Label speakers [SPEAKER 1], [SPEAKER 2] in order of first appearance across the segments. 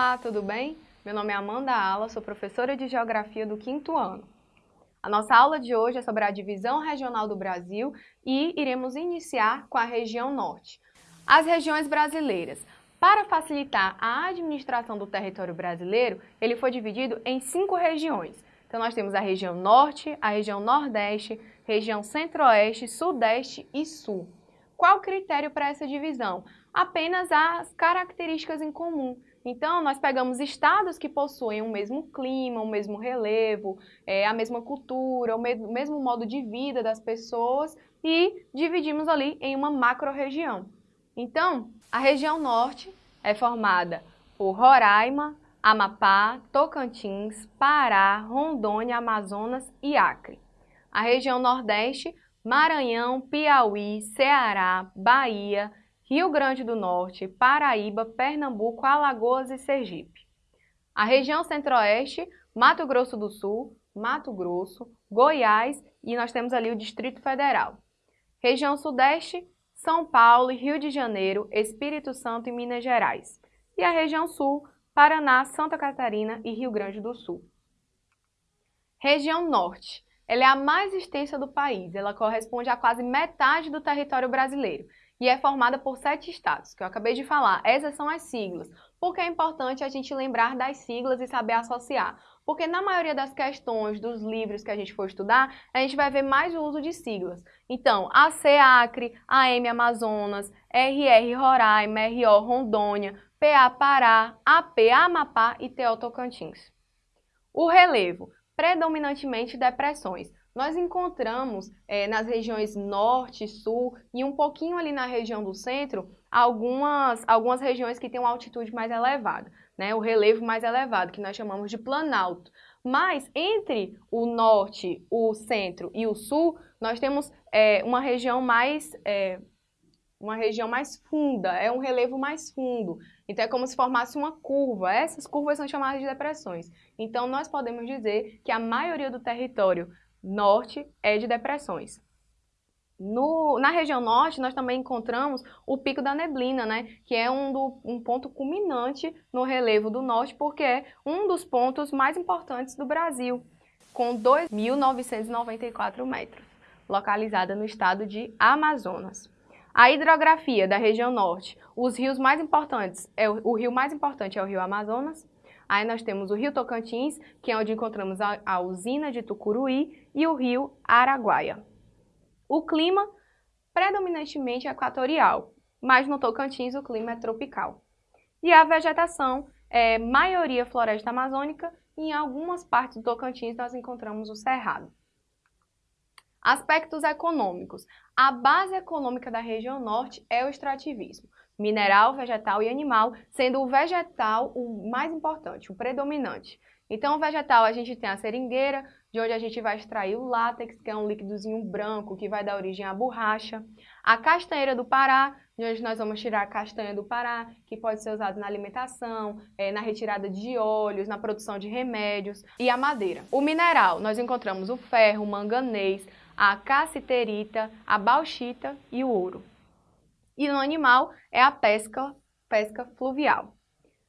[SPEAKER 1] Olá, tudo bem? Meu nome é Amanda Ala, sou professora de Geografia do quinto ano. A nossa aula de hoje é sobre a divisão regional do Brasil e iremos iniciar com a região norte. As regiões brasileiras. Para facilitar a administração do território brasileiro, ele foi dividido em cinco regiões. Então nós temos a região norte, a região nordeste, região centro-oeste, sudeste e sul. Qual o critério para essa divisão? Apenas as características em comum. Então, nós pegamos estados que possuem o mesmo clima, o mesmo relevo, é, a mesma cultura, o mesmo, o mesmo modo de vida das pessoas e dividimos ali em uma macro-região. Então, a região norte é formada por Roraima, Amapá, Tocantins, Pará, Rondônia, Amazonas e Acre. A região nordeste, Maranhão, Piauí, Ceará, Bahia, Rio Grande do Norte, Paraíba, Pernambuco, Alagoas e Sergipe. A região centro-oeste, Mato Grosso do Sul, Mato Grosso, Goiás e nós temos ali o Distrito Federal. Região sudeste, São Paulo, Rio de Janeiro, Espírito Santo e Minas Gerais. E a região sul, Paraná, Santa Catarina e Rio Grande do Sul. Região norte. Ela é a mais extensa do país, ela corresponde a quase metade do território brasileiro e é formada por sete estados, que eu acabei de falar. Essas são as siglas. Porque é importante a gente lembrar das siglas e saber associar. Porque na maioria das questões dos livros que a gente for estudar, a gente vai ver mais o uso de siglas. Então, AC Acre, AM Amazonas, RR Roraima, RO Rondônia, PA Pará, AP Amapá e TO Tocantins. O relevo, predominantemente depressões nós encontramos é, nas regiões norte, sul e um pouquinho ali na região do centro, algumas, algumas regiões que têm uma altitude mais elevada, né? o relevo mais elevado, que nós chamamos de planalto. Mas entre o norte, o centro e o sul, nós temos é, uma região mais... É, uma região mais funda, é um relevo mais fundo. Então, é como se formasse uma curva. Essas curvas são chamadas de depressões. Então, nós podemos dizer que a maioria do território norte é de depressões. No, na região norte, nós também encontramos o Pico da Neblina, né, que é um, do, um ponto culminante no relevo do norte, porque é um dos pontos mais importantes do Brasil, com 2.994 metros, localizada no estado de Amazonas. A hidrografia da região norte, os rios mais importantes, é o, o rio mais importante é o rio Amazonas, Aí nós temos o Rio Tocantins, que é onde encontramos a, a usina de Tucuruí, e o Rio Araguaia. O clima, predominantemente equatorial, mas no Tocantins o clima é tropical. E a vegetação é maioria floresta amazônica e em algumas partes do Tocantins nós encontramos o cerrado. Aspectos econômicos. A base econômica da região norte é o extrativismo mineral, vegetal e animal, sendo o vegetal o mais importante, o predominante. Então, o vegetal, a gente tem a seringueira, de onde a gente vai extrair o látex, que é um líquidozinho branco que vai dar origem à borracha. A castanheira do Pará, de onde nós vamos tirar a castanha do Pará, que pode ser usado na alimentação, é, na retirada de óleos, na produção de remédios. E a madeira. O mineral, nós encontramos o ferro, o manganês, a cassiterita, a bauxita e o ouro. E no animal é a pesca, pesca fluvial.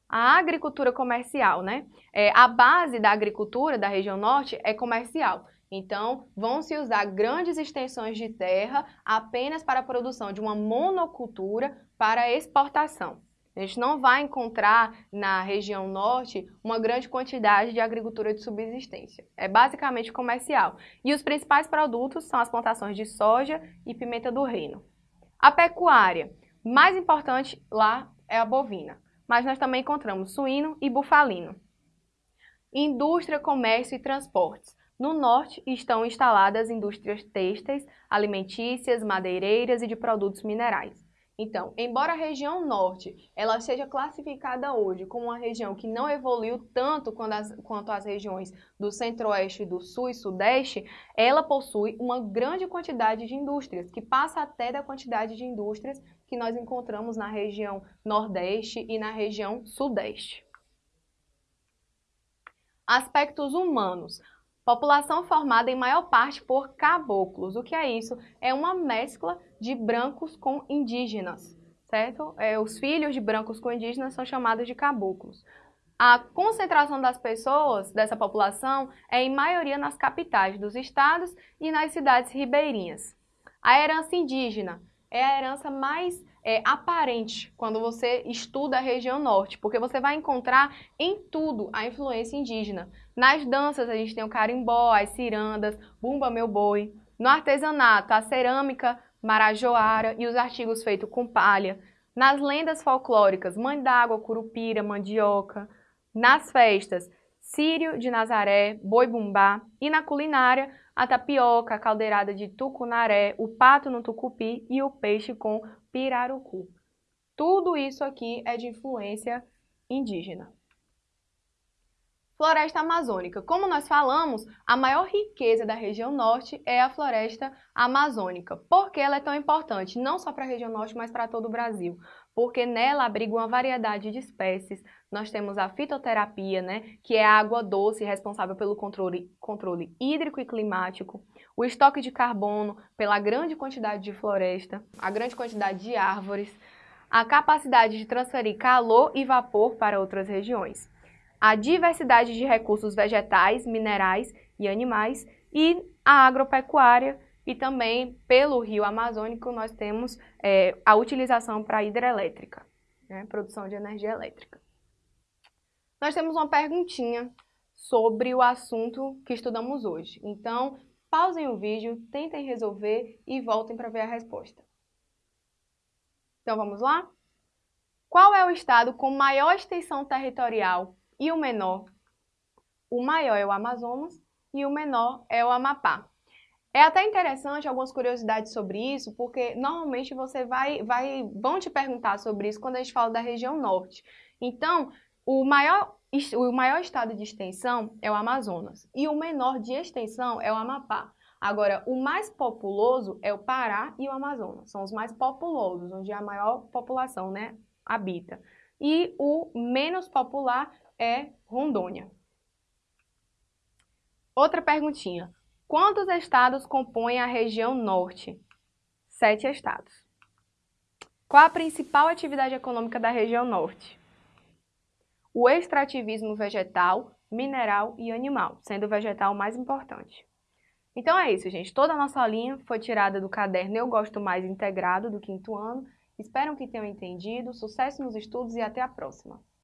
[SPEAKER 1] A agricultura comercial, né? É, a base da agricultura da região norte é comercial. Então, vão se usar grandes extensões de terra apenas para a produção de uma monocultura para exportação. A gente não vai encontrar na região norte uma grande quantidade de agricultura de subsistência. É basicamente comercial. E os principais produtos são as plantações de soja e pimenta do reino. A pecuária, mais importante lá é a bovina, mas nós também encontramos suíno e bufalino. Indústria, comércio e transportes. No norte estão instaladas indústrias têxteis, alimentícias, madeireiras e de produtos minerais. Então, embora a região norte ela seja classificada hoje como uma região que não evoluiu tanto quanto as, quanto as regiões do centro-oeste, do sul e sudeste, ela possui uma grande quantidade de indústrias, que passa até da quantidade de indústrias que nós encontramos na região nordeste e na região sudeste. Aspectos humanos. População formada em maior parte por caboclos. O que é isso? É uma mescla de brancos com indígenas, certo? É, os filhos de brancos com indígenas são chamados de caboclos. A concentração das pessoas, dessa população, é em maioria nas capitais dos estados e nas cidades ribeirinhas. A herança indígena é a herança mais é, aparente quando você estuda a região norte, porque você vai encontrar em tudo a influência indígena. Nas danças a gente tem o carimbó, as cirandas, bumba meu boi. No artesanato, a cerâmica, marajoara e os artigos feitos com palha. Nas lendas folclóricas, mãe d'água, curupira, mandioca. Nas festas, sírio de Nazaré, boi bumbá. E na culinária, a tapioca, a caldeirada de tucunaré, o pato no tucupi e o peixe com pirarucu. Tudo isso aqui é de influência indígena. Floresta amazônica. Como nós falamos, a maior riqueza da região norte é a floresta amazônica. Por que ela é tão importante? Não só para a região norte, mas para todo o Brasil. Porque nela abriga uma variedade de espécies. Nós temos a fitoterapia, né, que é a água doce responsável pelo controle, controle hídrico e climático. O estoque de carbono, pela grande quantidade de floresta, a grande quantidade de árvores. A capacidade de transferir calor e vapor para outras regiões a diversidade de recursos vegetais, minerais e animais e a agropecuária e também pelo rio Amazônico nós temos é, a utilização para hidrelétrica, né, produção de energia elétrica. Nós temos uma perguntinha sobre o assunto que estudamos hoje. Então, pausem o vídeo, tentem resolver e voltem para ver a resposta. Então, vamos lá? Qual é o estado com maior extensão territorial e o menor. O maior é o Amazonas e o menor é o Amapá. É até interessante algumas curiosidades sobre isso, porque normalmente você vai, vai, vão te perguntar sobre isso quando a gente fala da região norte. Então, o maior, o maior estado de extensão é o Amazonas e o menor de extensão é o Amapá. Agora, o mais populoso é o Pará e o Amazonas. São os mais populosos, onde a maior população né, habita. E o menos popular é Rondônia. Outra perguntinha. Quantos estados compõem a região norte? Sete estados. Qual a principal atividade econômica da região norte? O extrativismo vegetal, mineral e animal, sendo o vegetal mais importante. Então é isso, gente. Toda a nossa linha foi tirada do caderno Eu Gosto Mais Integrado do quinto ano. Espero que tenham entendido. Sucesso nos estudos e até a próxima!